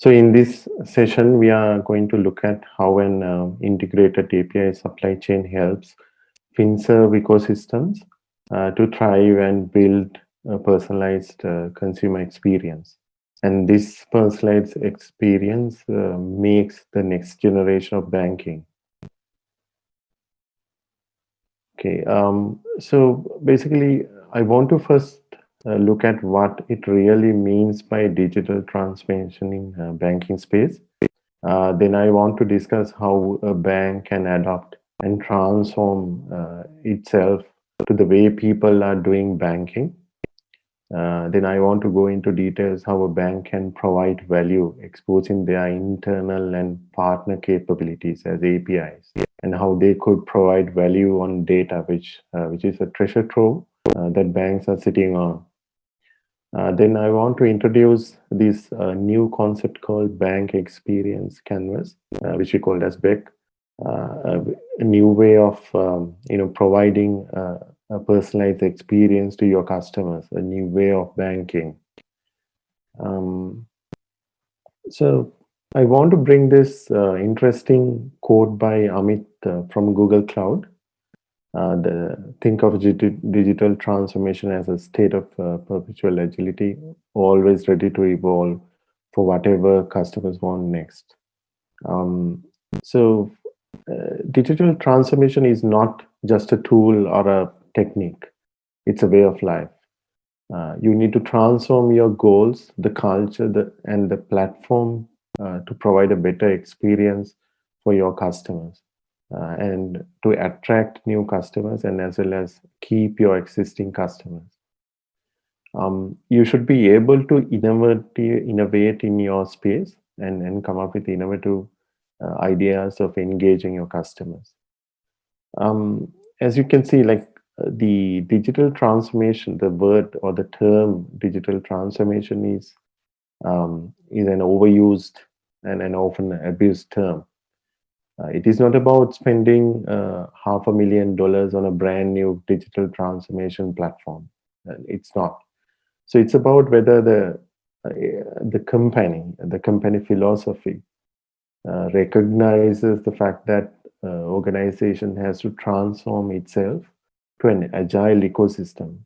So in this session, we are going to look at how an uh, integrated API supply chain helps FinServe ecosystems uh, to thrive and build a personalized uh, consumer experience. And this personalized experience uh, makes the next generation of banking. Okay, um, so basically, I want to first look at what it really means by digital transformation in uh, banking space. Uh, then I want to discuss how a bank can adopt and transform uh, itself to the way people are doing banking. Uh, then I want to go into details how a bank can provide value, exposing their internal and partner capabilities as APIs, and how they could provide value on data, which uh, which is a treasure trove uh, that banks are sitting on. Uh, then I want to introduce this uh, new concept called Bank Experience Canvas, uh, which we called as BEC, uh, a new way of um, you know providing uh, a personalized experience to your customers, a new way of banking. Um, so I want to bring this interesting quote by Amit from Google Cloud. Uh, the think of digital transformation as a state of uh, perpetual agility, always ready to evolve for whatever customers want next. Um, so uh, digital transformation is not just a tool or a technique. It's a way of life. Uh, you need to transform your goals, the culture, the, and the platform uh, to provide a better experience for your customers uh, and to attract new customers and as well as keep your existing customers. Um, you should be able to innovate, innovate in your space and, and come up with innovative uh, ideas of engaging your customers. Um, as you can see, like the digital transformation, the word or the term digital transformation is um, is an overused and an often abused term. Uh, it is not about spending uh, half a million dollars on a brand new digital transformation platform. Uh, it's not. So it's about whether the uh, the company, the company philosophy, uh, recognizes the fact that uh, organization has to transform itself to an agile ecosystem,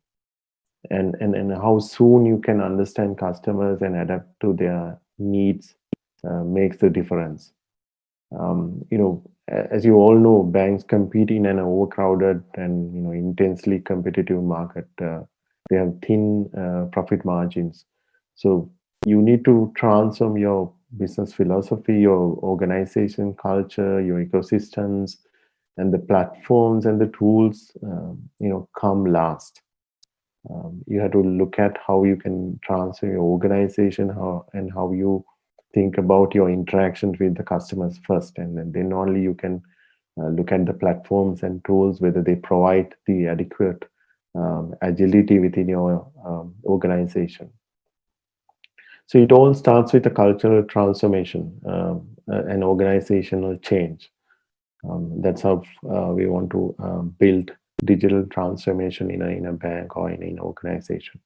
and and and how soon you can understand customers and adapt to their needs makes the difference um, you know, as you all know, banks compete in an overcrowded and you know intensely competitive market. Uh, they have thin uh, profit margins, so you need to transform your business philosophy, your organization culture, your ecosystems, and the platforms and the tools. Um, you know, come last. Um, you have to look at how you can transform your organization, how and how you think about your interactions with the customers first and then, only you can uh, look at the platforms and tools whether they provide the adequate um, agility within your um, organization. So it all starts with a cultural transformation um, uh, an organizational change. Um, that's how uh, we want to uh, build digital transformation in a, in a bank or in an organization.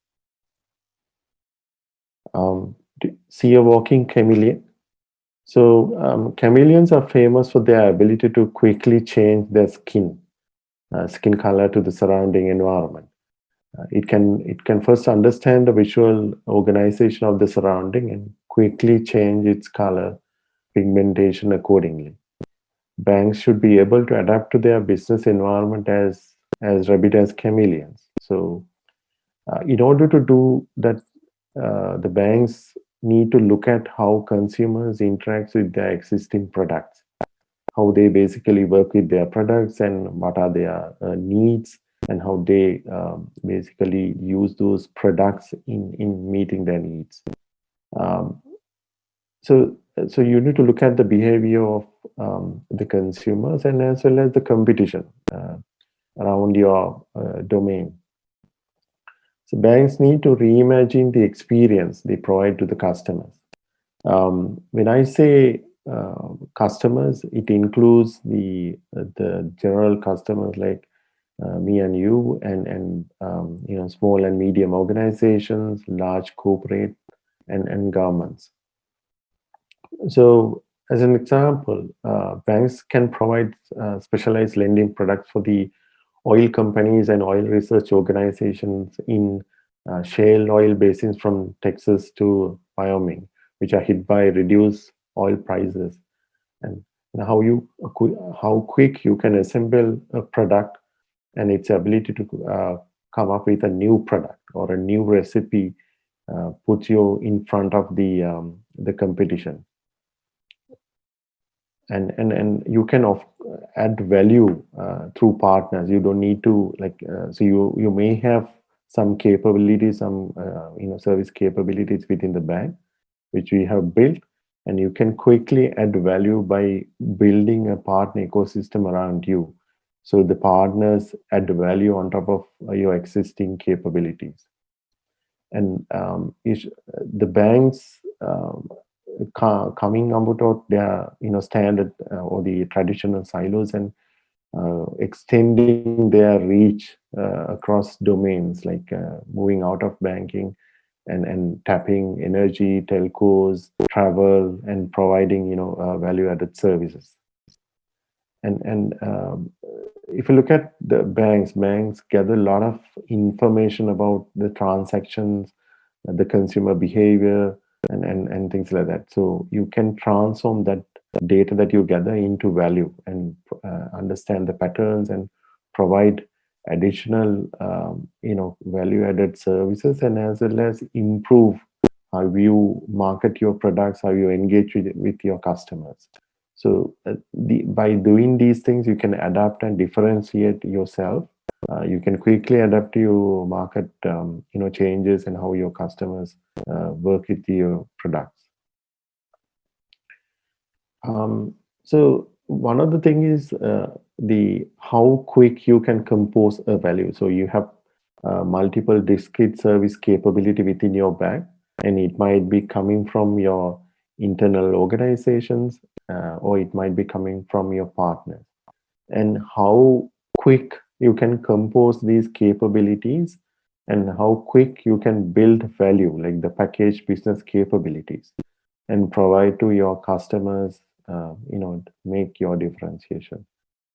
Um, see a walking chameleon. So um, chameleons are famous for their ability to quickly change their skin, uh, skin color to the surrounding environment. Uh, it can it can first understand the visual organization of the surrounding and quickly change its color pigmentation accordingly. Banks should be able to adapt to their business environment as as rapid as chameleons. So, uh, in order to do that, uh, the banks need to look at how consumers interact with their existing products, how they basically work with their products and what are their uh, needs and how they um, basically use those products in, in meeting their needs. Um, so, so you need to look at the behavior of um, the consumers and as well as the competition uh, around your uh, domain. So banks need to reimagine the experience they provide to the customers. Um, when I say uh, customers, it includes the uh, the general customers like uh, me and you, and and um, you know small and medium organizations, large corporate, and and governments. So as an example, uh, banks can provide uh, specialized lending products for the oil companies and oil research organizations in uh, shale oil basins from Texas to Wyoming, which are hit by reduced oil prices. And how you how quick you can assemble a product and its ability to uh, come up with a new product or a new recipe uh, puts you in front of the um, the competition and and and you can of, add value uh, through partners. You don't need to like uh, so you you may have some capabilities some uh, you know service capabilities within the bank which we have built and you can quickly add value by building a partner ecosystem around you. So the partners add value on top of uh, your existing capabilities. And um, the banks um, coming about their you know standard uh, or the traditional silos and uh, extending their reach uh, across domains like uh, moving out of banking and and tapping energy telcos travel and providing you know uh, value added services. And and um, if you look at the banks banks gather a lot of information about the transactions the consumer behavior and, and, and things like that. So you can transform that data that you gather into value and uh, understand the patterns and provide additional um, you know value added services and as well as improve how you market your products how you engage with, with your customers so uh, the, by doing these things you can adapt and differentiate yourself uh, you can quickly adapt to your market um, you know changes and how your customers uh, work with your products. Um, so one of the thing is uh, the how quick you can compose a value. So you have uh, multiple discrete service capability within your bank and it might be coming from your internal organizations uh, or it might be coming from your partners. And how quick you can compose these capabilities and how quick you can build value like the package business capabilities and provide to your customers uh, you know make your differentiation.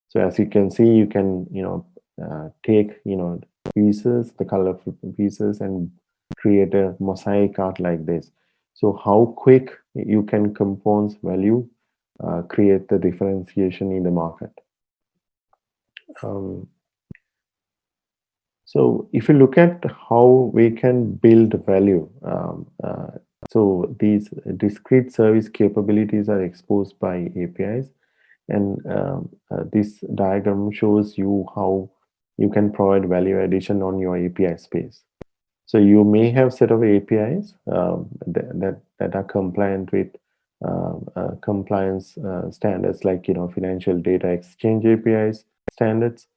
So as you can see you can you know uh, take you know pieces the colorful pieces and create a mosaic art like this. So how quick you can compose value uh, create the differentiation in the market. Um, so if you look at how we can build value, um, uh, so these discrete service capabilities are exposed by APIs. And um, uh, this diagram shows you how you can provide value addition on your API space. So you may have set of APIs um, that, that, that are compliant with uh, uh, compliance uh, standards like you know financial data exchange APIs standards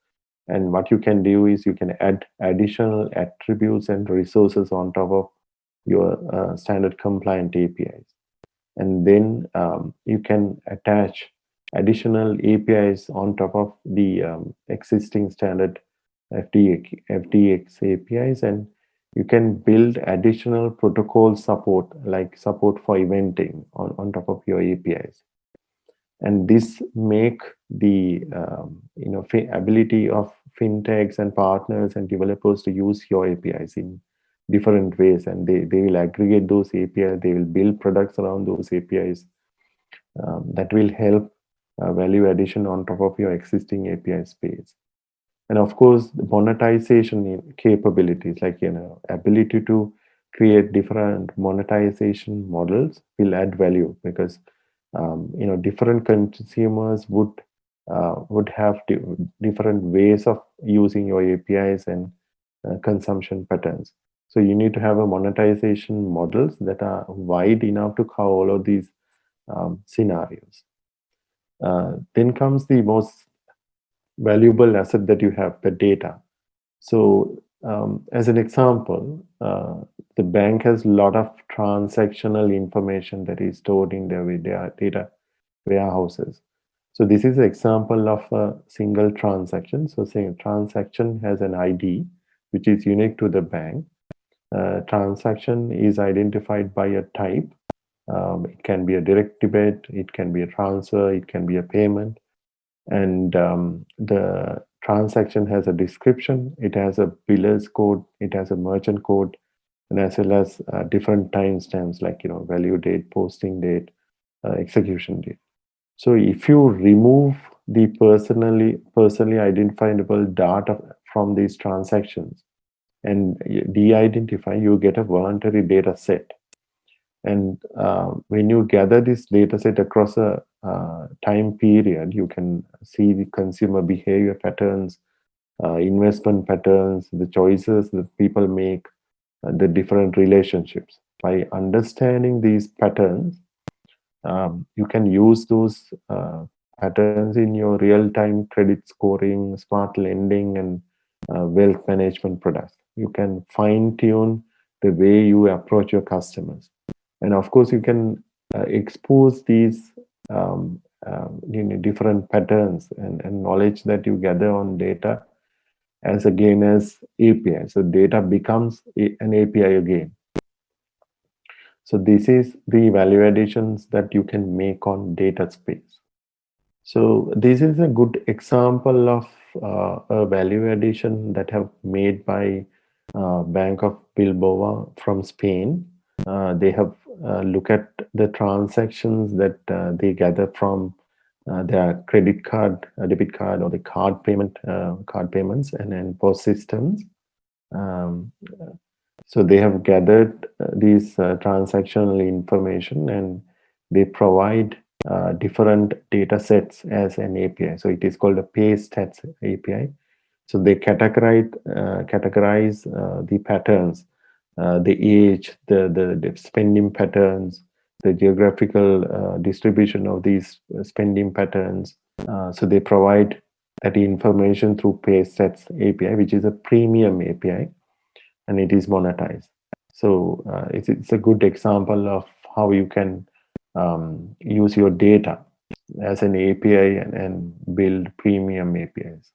and what you can do is you can add additional attributes and resources on top of your uh, standard compliant APIs. And then um, you can attach additional APIs on top of the um, existing standard FDX, APIs and you can build additional protocol support like support for eventing on, on top of your APIs and this make the um, you know ability of fintechs and partners and developers to use your apis in different ways. And they, they will aggregate those apis they will build products around those apis um, that will help uh, value addition on top of your existing api space. And of course the monetization capabilities like you know ability to create different monetization models will add value because um, you know different consumers would uh, would have different ways of using your APIs and uh, consumption patterns. So you need to have a monetization models that are wide enough to cover all of these um, scenarios. Uh, then comes the most valuable asset that you have, the data. So um, as an example, uh, the bank has a lot of transactional information that is stored in their data warehouses. So this is an example of a single transaction. So say a transaction has an ID, which is unique to the bank. Uh, transaction is identified by a type Um, it can be a direct debit, it can be a transfer, it can be a payment. And um, the transaction has a description, it has a biller's code, it has a merchant code, and as well as uh, different timestamps like you know value date, posting date, uh, execution date. So if you remove the personally personally identifiable data from these transactions and de-identify, you get a voluntary data set. And uh, when you gather this data set across a uh, time period, you can see the consumer behavior patterns, uh, investment patterns, the choices that people make, uh, the different relationships. By understanding these patterns, um, you can use those uh, patterns in your real-time credit scoring, smart lending, and uh, wealth management products. You can fine-tune the way you approach your customers. And of course, you can expose these um, um, different patterns and, and knowledge that you gather on data as again as API. So data becomes an API again. So this is the value additions that you can make on data space. So this is a good example of uh, a value addition that have made by uh, Bank of Bilbao from Spain. Uh, they have look at the transactions that uh, they gather from uh, their credit card, debit card, or the card payment, card payments, and then POS systems. Um, so they have gathered uh, these uh, transactional information and they provide uh, different data sets as an API. So it is called a PayStats API. So they categorize uh, categorize uh, the patterns, uh, the age, the, the, the spending patterns, the geographical distribution of these spending patterns. so they provide that information through PayStats API, which is a premium API and it is monetized. So uh, it's, it's a good example of how you can um, use your data as an API and, and build premium APIs.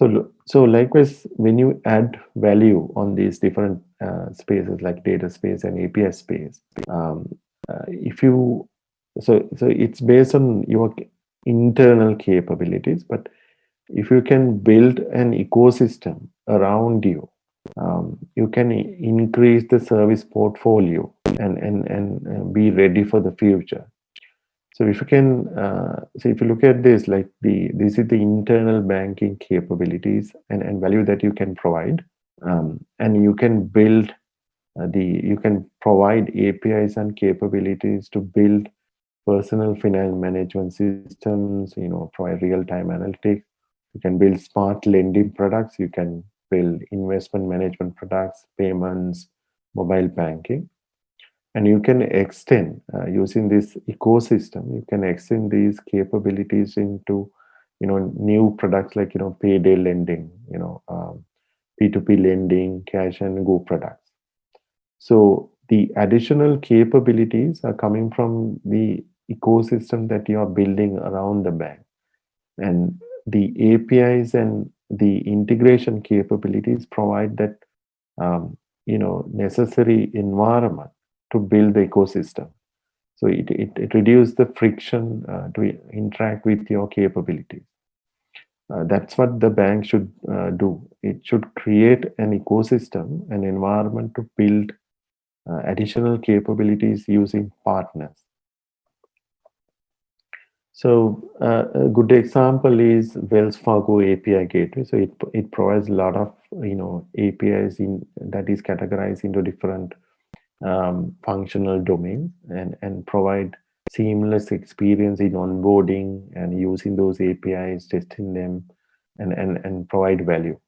So, so likewise, when you add value on these different uh, spaces like data space and API space, um, uh, if you, so, so it's based on your internal capabilities, but if you can build an ecosystem around you um, you can increase the service portfolio and, and, and be ready for the future. So if you can, uh, so if you look at this, like the, this is the internal banking capabilities and, and value that you can provide. Um, and you can build uh, the, you can provide APIs and capabilities to build personal finance management systems, you know, provide real-time analytics. You can build smart lending products. You can build investment management products, payments, mobile banking. And you can extend, uh, using this ecosystem, you can extend these capabilities into, you know, new products like, you know, payday lending, you know, um, P2P lending, cash and go products. So the additional capabilities are coming from the ecosystem that you are building around the bank. And the APIs and the integration capabilities provide that um, you know necessary environment to build the ecosystem. So it, it, it reduces the friction uh, to interact with your capabilities. Uh, that's what the bank should uh, do. It should create an ecosystem an environment to build uh, additional capabilities using partners. So uh, a good example is Wells Fargo API Gateway. So it, it provides a lot of you know APIs in that is categorized into different um, functional domains and and provide seamless experience in onboarding and using those APIs, testing them, and and and provide value.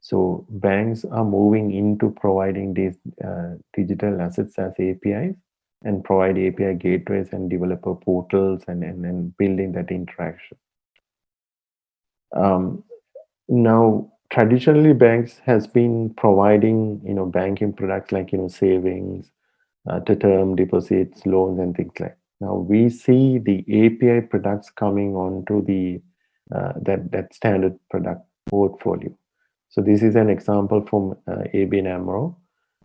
So banks are moving into providing these uh, digital assets as APIs and provide API gateways and developer portals and, and, and building that interaction. Um, now, traditionally banks has been providing, you know, banking products like, you know, savings, uh, to term deposits, loans and things like Now we see the API products coming onto the uh, that, that standard product portfolio. So this is an example from uh, ABN AMRO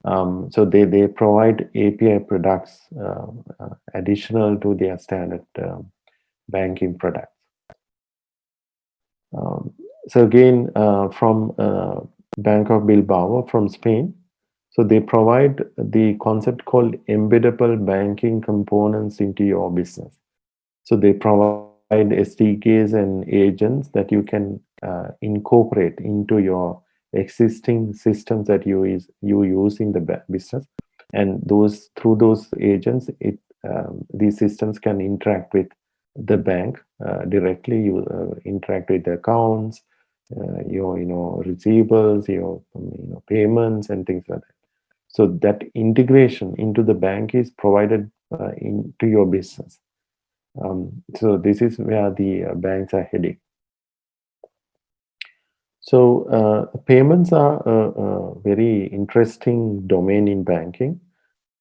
Um, so they, they provide API products uh, uh, additional to their standard um, banking products. So again, uh, from uh, Bank of Bilbao from Spain, so they provide the concept called embeddable banking components into your business. So they provide SDKs and agents that you can uh, incorporate into your existing systems that you is you use in the business and those through those agents it um, these systems can interact with the bank uh, directly you uh, interact with the accounts uh, your you know receivables your um, you know payments and things like that so that integration into the bank is provided uh, into your business um, so this is where the uh, banks are heading so uh, payments are a, a, very interesting domain in banking.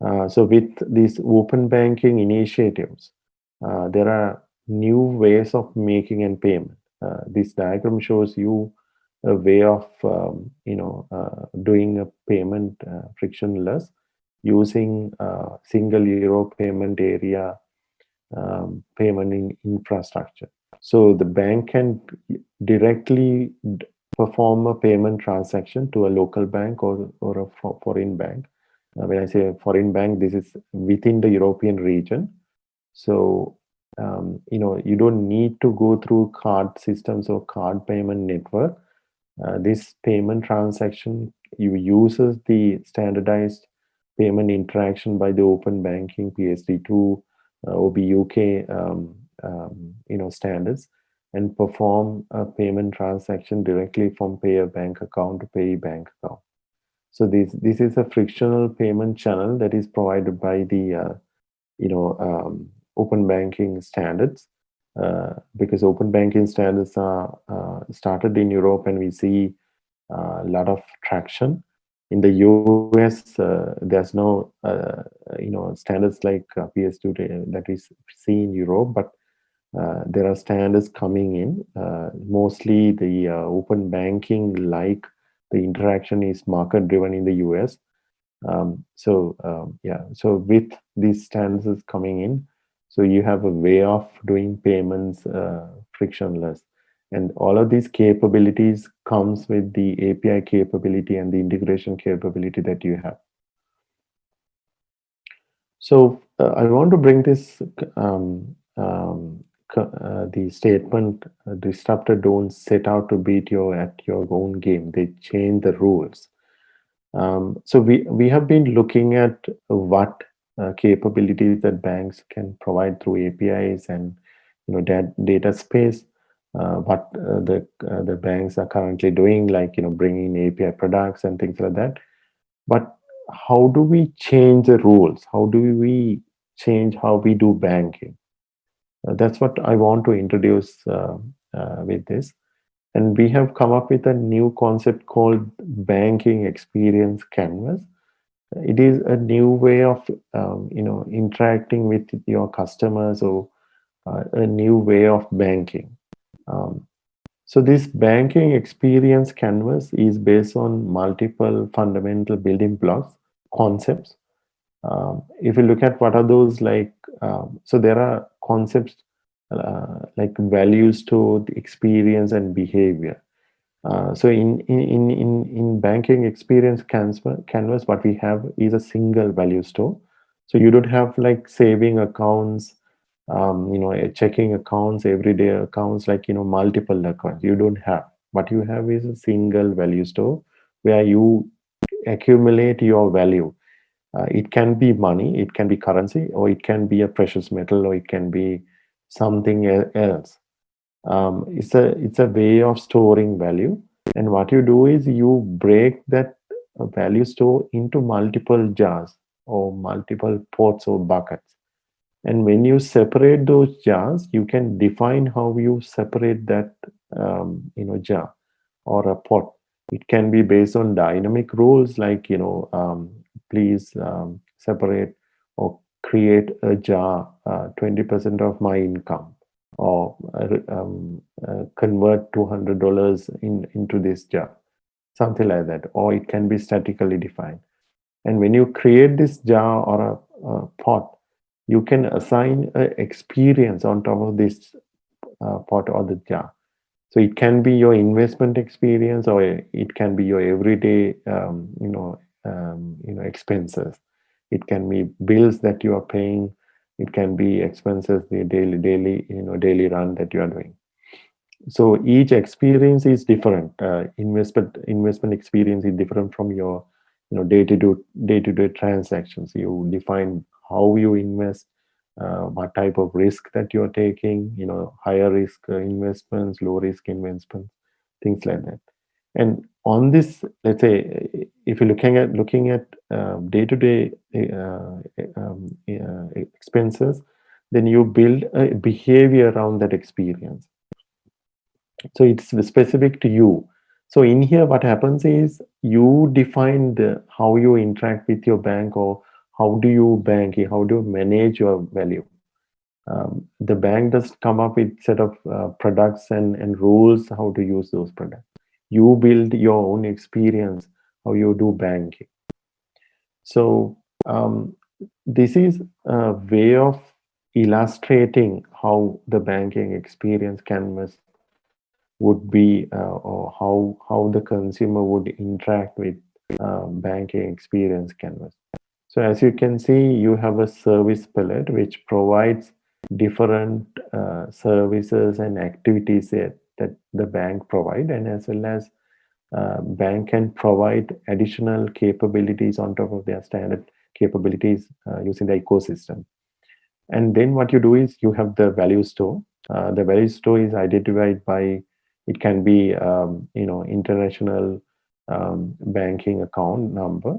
Uh, so with these open banking initiatives, uh, there are new ways of making and payment. Uh, this diagram shows you a way of um, you know uh, doing a payment uh, frictionless using single euro payment area um, payment in infrastructure. So the bank can directly perform a payment transaction to a local bank or, or a foreign bank. When I say foreign bank, this is within the European region. So, um, you know, you don't need to go through card systems or card payment network. Uh, this payment transaction, you uses the standardized payment interaction by the open banking PSD2 uh, OBUK um, um, you know standards and perform a payment transaction directly from payer bank account to pay bank account. So this this is a frictional payment channel that is provided by the uh, you know um, open banking standards uh, because open banking standards are uh, started in Europe and we see uh, a lot of traction. In the US, uh, there's no uh, you know standards like PSD2 that we see in Europe, but there are standards coming in. Mostly the open banking like the interaction is market driven in the US. Um, so um, yeah, so with these standards coming in, so you have a way of doing payments uh, frictionless. And all of these capabilities comes with the API capability and the integration capability that you have. So uh, I want to bring this um, um, uh, the statement uh, disruptor don't set out to beat you at your own game they change the rules um, so we we have been looking at what uh, capabilities that banks can provide through apis and you know that data space uh, what uh, the uh, the banks are currently doing like you know bringing api products and things like that but how do we change the rules how do we change how we do banking uh, that's what I want to introduce with this. And we have come up with a new concept called banking experience canvas. It is a new way of, um, you know, interacting with your customers or uh, a new way of banking. Um, so this banking experience canvas is based on multiple fundamental building blocks, concepts. Um, if you look at what are those like, um, so there are concepts uh, like values to the experience and behavior. Uh, so in, in, in, in banking experience canvas, what we have is a single value store. So you don't have like saving accounts, um, you know, checking accounts, everyday accounts, like, you know, multiple accounts. You don't have. What you have is a single value store where you accumulate your value uh, it can be money, it can be currency, or it can be a precious metal, or it can be something else. Um, it's a it's a way of storing value, and what you do is you break that value store into multiple jars or multiple pots or buckets. And when you separate those jars, you can define how you separate that um, you know jar or a pot. It can be based on dynamic rules like you know um, please um, separate or create a jar 20% uh, of my income or uh, um, uh, convert $200 in, into this jar, something like that. Or it can be statically defined. And when you create this jar or a, a pot, you can assign an experience on top of this uh, pot or the jar. So it can be your investment experience, or it can be your everyday, um, you know, um, you know, expenses. It can be bills that you are paying. It can be expenses the daily, daily, you know, daily run that you are doing. So each experience is different. Uh, investment investment experience is different from your, you know, day to day day to day transactions. You define how you invest, uh, what type of risk that you're taking, you know, higher risk uh, investments, low risk investments, things like that. And on this, let's say, if you're looking at looking at day to day expenses, then you build a behavior around that experience. So it's specific to you. So in here, what happens is you define the how you interact with your bank or how do you bank, how do you manage your value. Um, the bank does come up with set of uh, products and, and rules how to use those products. You build your own experience how you do banking. So um, this is a way of illustrating how the banking experience canvas would be uh, or how how the consumer would interact with uh, banking experience canvas. So as you can see, you have a service palette which provides different uh, services and activities that, that the bank provide and as well as uh, bank can provide additional capabilities on top of their standard capabilities uh, using the ecosystem. And then what you do is you have the value store. Uh, the value store is identified by, it can be, um, you know, international um, banking account number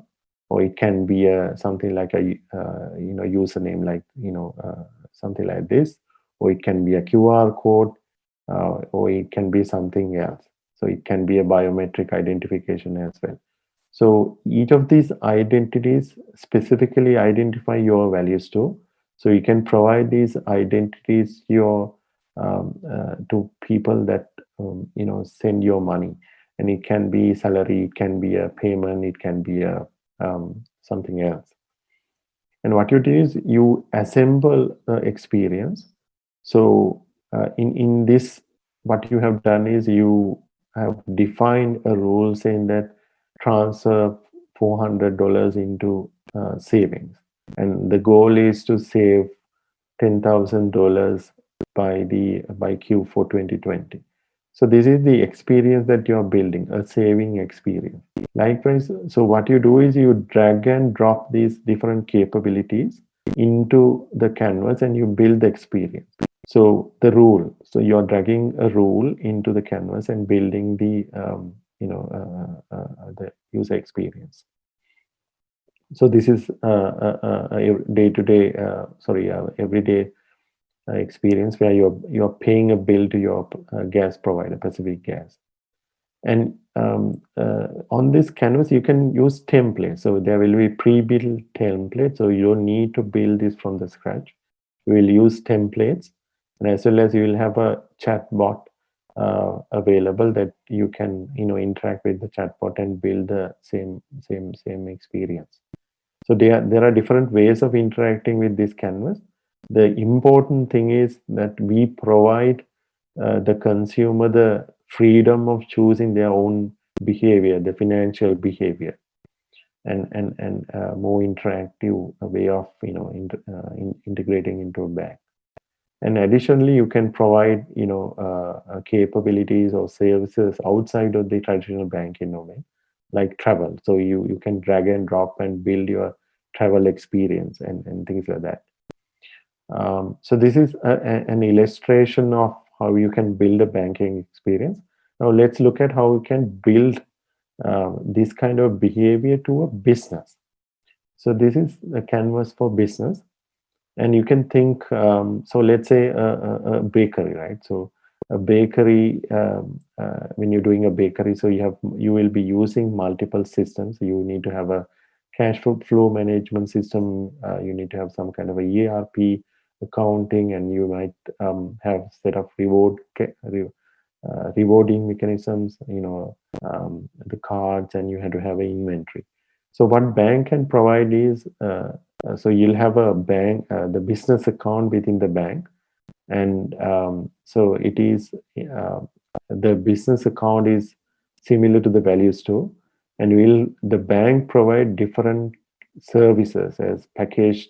or it can be a something like a uh, you know username like you know uh, something like this or it can be a qr code uh, or it can be something else so it can be a biometric identification as well so each of these identities specifically identify your value store so you can provide these identities your um, uh, to people that um, you know send your money and it can be salary it can be a payment it can be a um, something else. And what you do is you assemble experience. So uh, in, in this, what you have done is you have defined a rule saying that transfer $400 into uh, savings. And the goal is to save $10,000 by the by Q4 2020. So this is the experience that you're building, a saving experience. Likewise, so what you do is you drag and drop these different capabilities into the canvas and you build the experience. So the rule, so you're dragging a rule into the canvas and building the, um, you know, uh, uh, uh the user experience. So this is uh, a day-to-day, -day, uh, sorry, uh, everyday uh, experience where you're you're paying a bill to your uh, gas provider, Pacific Gas. And um, uh, on this canvas, you can use templates. So there will be pre-built templates. So you don't need to build this from the scratch. You will use templates, and as well as you will have a chatbot uh, available that you can you know interact with the chatbot and build the same same same experience. So there there are different ways of interacting with this canvas the important thing is that we provide uh, the consumer the freedom of choosing their own behavior, the financial behavior, and and and uh, more interactive way of you know in, uh, in integrating into a bank. And additionally, you can provide you know uh, uh, capabilities or services outside of the traditional banking domain, like travel. So you you can drag and drop and build your travel experience and and things like that. Um, so this is a, a, an illustration of how you can build a banking experience. Now let's look at how you can build uh, this kind of behavior to a business. So this is a canvas for business. And you can think, um, so let's say a, a, a, bakery, right? So a bakery, um, uh, when you're doing a bakery, so you have you will be using multiple systems. You need to have a cash flow management system. Uh, you need to have some kind of a ERP accounting and you might um, have set of reward uh, rewarding mechanisms you know um, the cards and you had to have an inventory So what bank can provide is, uh, so you'll have a bank, uh, the business account within the bank. And um, so it is, uh, the business account is similar to the value store. And will the bank provide different services as packaged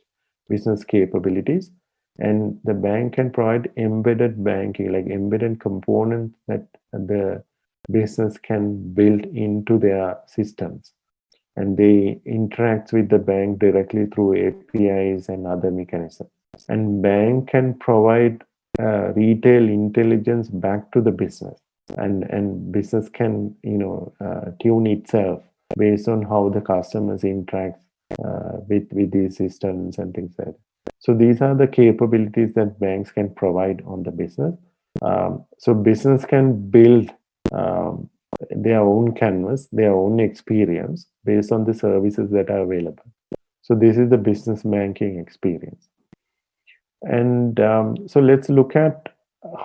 business capabilities. And the bank can provide embedded banking, like embedded components that the business can build into their systems and they interact with the bank directly through APIs and other mechanisms. And bank can provide uh, retail intelligence back to the business and, and business can, you know, uh, tune itself based on how the customers interact uh, with, with these systems and things like that. So these are the capabilities that banks can provide on the business. Um, so business can build um, their own canvas, their own experience based on the services that are available. So this is the business banking experience. And um, so let's look at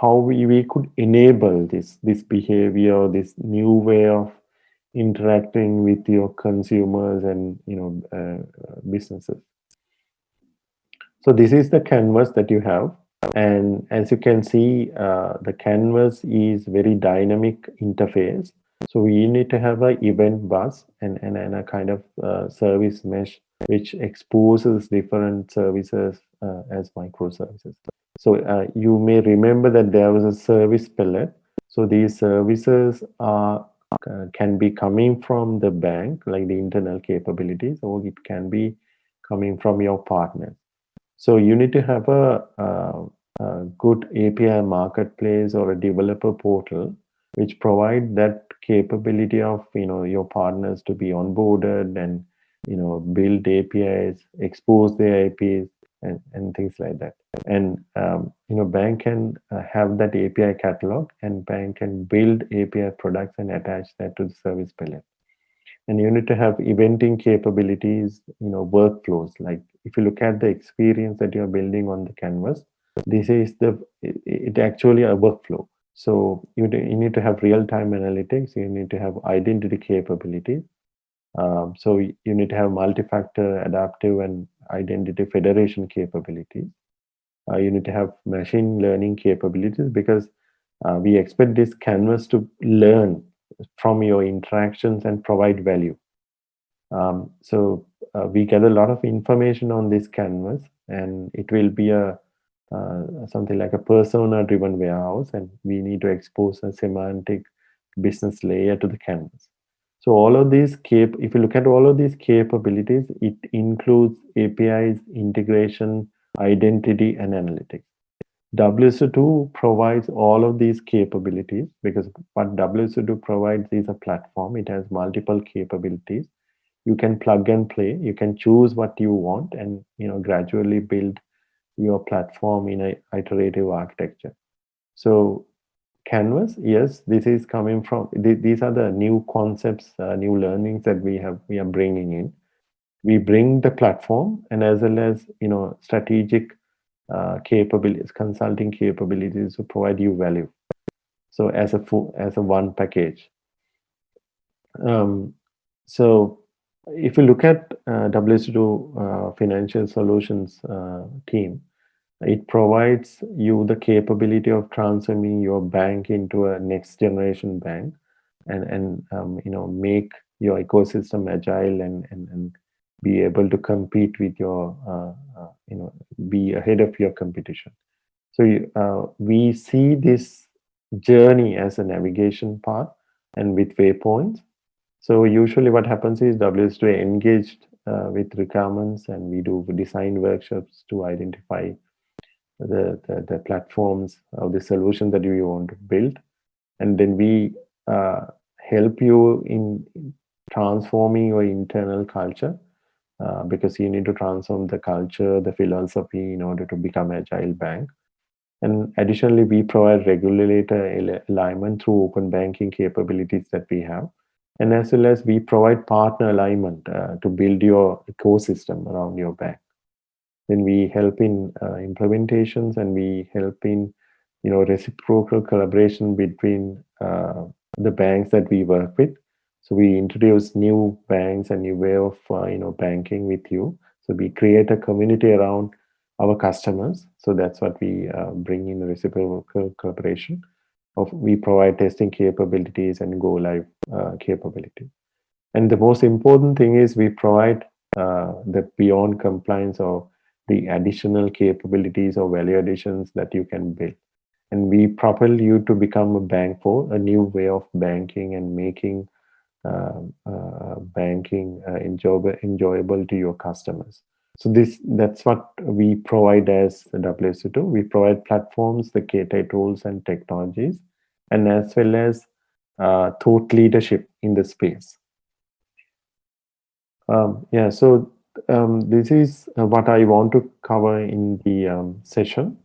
how we, we could enable this, this behavior, this new way of interacting with your consumers and you know uh, businesses. So this is the canvas that you have. And as you can see, uh, the canvas is very dynamic interface. So we need to have an event bus and, and, and a kind of uh, service mesh which exposes different services uh, as microservices. So uh, you may remember that there was a service palette. So these services are uh, can be coming from the bank, like the internal capabilities, or it can be coming from your partners. So you need to have a, a, a good API marketplace or a developer portal which provide that capability of you know your partners to be onboarded and you know build APIs, expose their APIs, and, and things like that. And um, you know bank can uh, have that API catalog, and bank can build API products and attach that to the service palette and you need to have eventing capabilities you know workflows. Like if you look at the experience that you're building on the canvas this is the it, it actually a workflow. So you, you need to have real-time analytics. You need to have identity capabilities. Um, so you need to have multi-factor adaptive and identity federation capabilities. Uh, you need to have machine learning capabilities because uh, we expect this canvas to learn from your interactions and provide value. Um, so uh, we get a lot of information on this canvas and it will be a uh, something like a persona driven warehouse and we need to expose a semantic business layer to the canvas. So all of these cap if you look at all of these capabilities, it includes APIs, integration, identity, and analytics. WSO2 provides all of these capabilities because what WSO2 provides is a platform. It has multiple capabilities. You can plug and play. You can choose what you want and you know gradually build your platform in a iterative architecture. So Canvas, yes, this is coming from, th these are the new concepts, uh, new learnings that we have, we are bringing in. We bring the platform and as well as, you know, strategic uh, capabilities, consulting capabilities to provide you value. So as a full, as a one package. Um, so if you look at uh, WSO2 uh, Financial Solutions uh, team, it provides you the capability of transforming your bank into a next generation bank and, and um, you know, make your ecosystem agile and, and, and be able to compete with your, uh, uh, you know, be ahead of your competition. So uh, we see this journey as a navigation path and with waypoints. So usually what happens is WSO2 engaged uh, with requirements and we do design workshops to identify the, the, the platforms or the solution that you want to build. And then we uh, help you in transforming your internal culture uh, because you need to transform the culture, the philosophy in order to become agile bank. And additionally, we provide regulator alignment through open banking capabilities that we have. And as well as we provide partner alignment uh, to build your ecosystem around your bank. Then we help in uh, implementations and we help in you know, reciprocal collaboration between uh, the banks that we work with So we introduce new banks and new way of uh, you know banking with you. So we create a community around our customers. So that's what we uh, bring in the reciprocal cooperation. Of we provide testing capabilities and go live uh, capability. And the most important thing is we provide uh, the beyond compliance or the additional capabilities or value additions that you can build. And we propel you to become a bank for a new way of banking and making banking uh, enjoyable, enjoyable to your customers. So this that's what we provide as the WSO2. We provide platforms, the KTI tools and technologies, and as well as uh, thought leadership in the space. Um, yeah, so um, this is what I want to cover in the um, session.